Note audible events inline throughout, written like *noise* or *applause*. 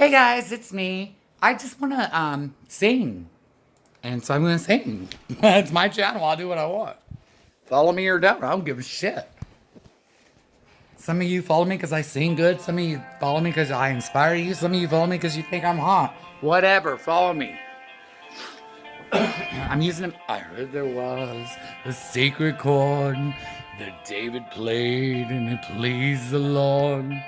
Hey guys, it's me. I just want to um sing. And so I'm going to sing. *laughs* it's my channel. I'll do what I want. Follow me or don't. I don't give a shit. Some of you follow me because I sing good. Some of you follow me because I inspire you. Some of you follow me because you think I'm hot. Whatever. Follow me. *coughs* I'm using. I heard there was a secret chord that David played and it pleased the Lord.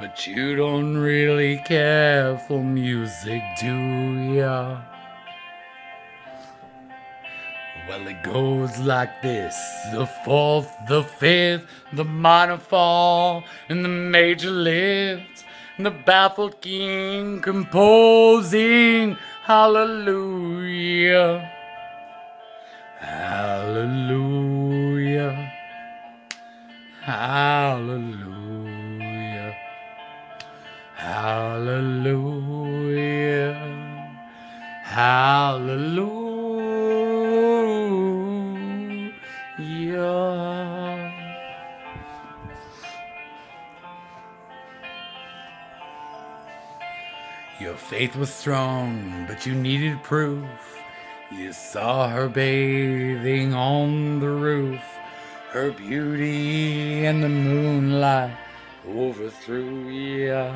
But you don't really care for music, do ya? Well, it goes like this the fourth, the fifth, the minor fall, and the major lift, and the baffled king composing hallelujah. Hallelujah. Hallelujah. Hallelujah. Hallelujah. Your faith was strong, but you needed proof. You saw her bathing on the roof, her beauty and the moonlight overthrew you.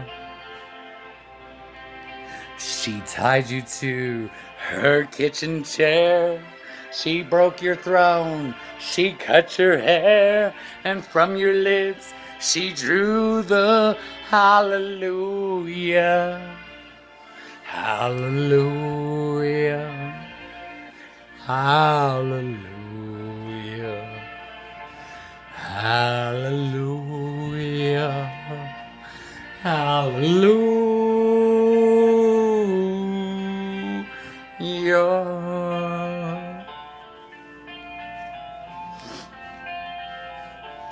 She tied you to her kitchen chair. She broke your throne. She cut your hair. And from your lips, she drew the hallelujah. Hallelujah. Hallelujah. Hallelujah. Hallelujah.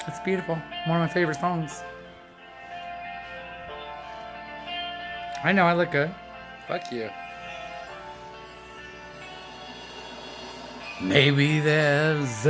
It's beautiful. One of my favorite songs. I know I look good. Fuck you. Maybe there's